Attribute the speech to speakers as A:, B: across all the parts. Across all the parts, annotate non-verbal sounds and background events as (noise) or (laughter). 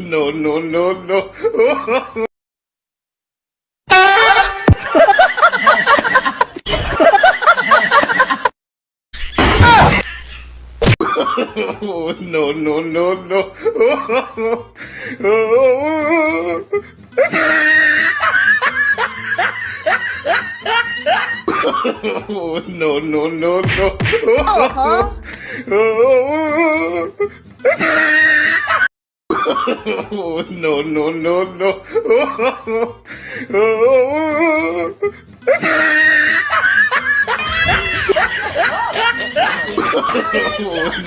A: no, no, no, no. oh, no, no, no, no. (laughs) no, no, no, no. (laughs) no, no, no, no. (laughs)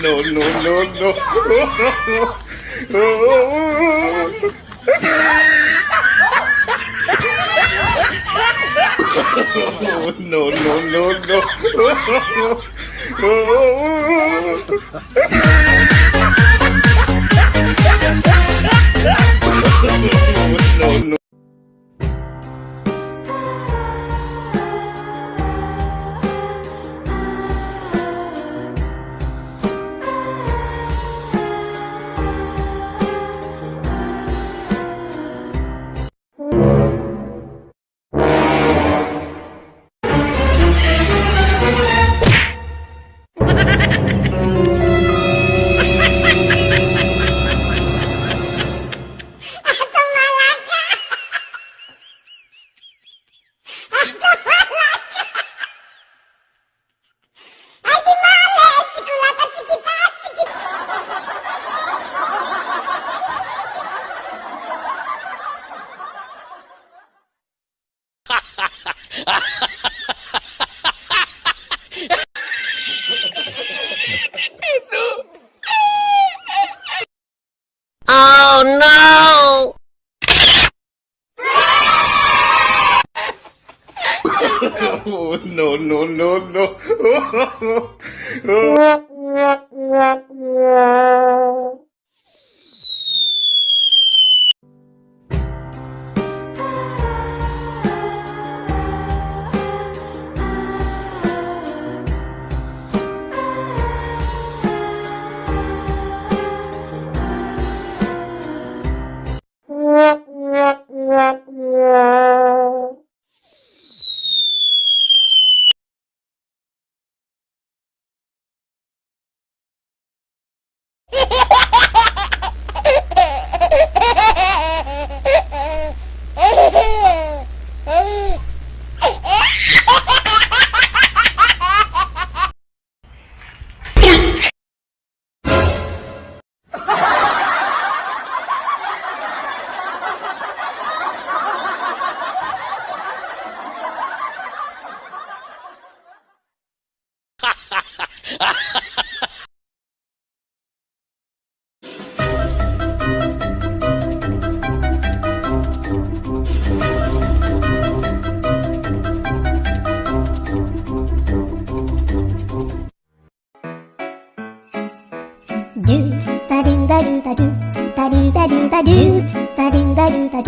A: no, no, no, no. (laughs) no, no, no, no. (laughs) Ha
B: ha! (laughs) no,
A: no, no, no.
C: do (laughs) (laughs) ダルダルダル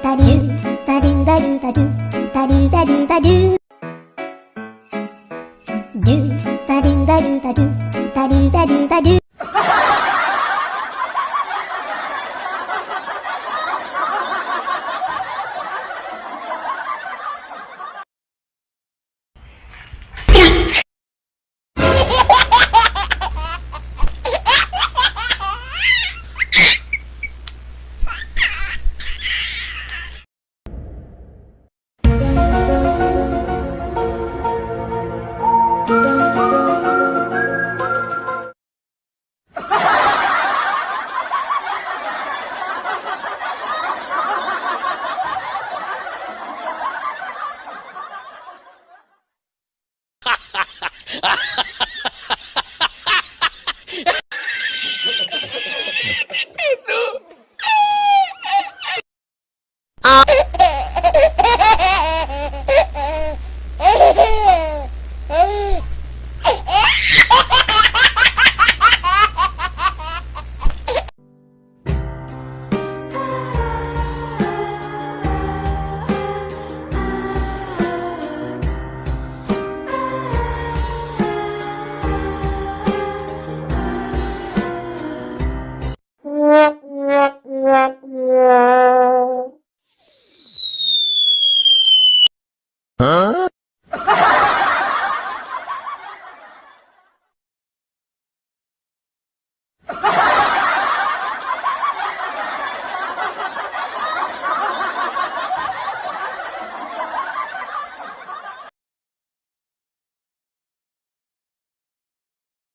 C: ダルダルダルダ
B: ル itu. Ah.